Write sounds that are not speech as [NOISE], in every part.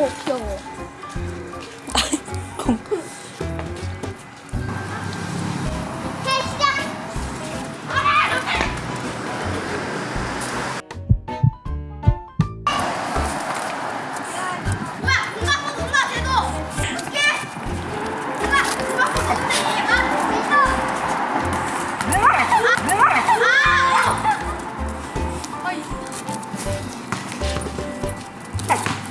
어, 귀여워.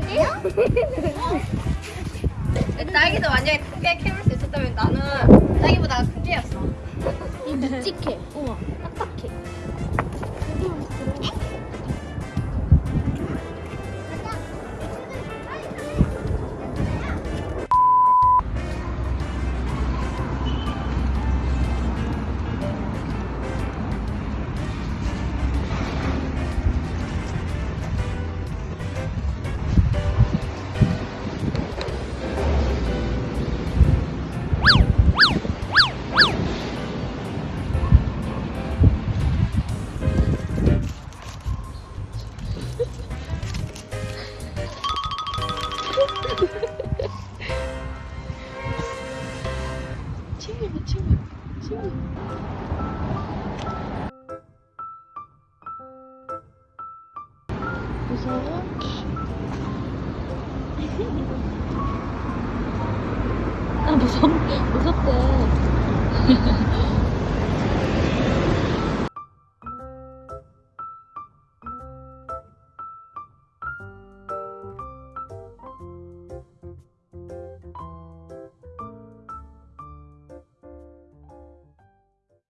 딸기요? 딸기도 만약에 크게 키울 수 있었다면 나는 딸기보다 큰 개였어. 이 묵직해. 무서워? 아 무섭 무섭대 [LAUGHS]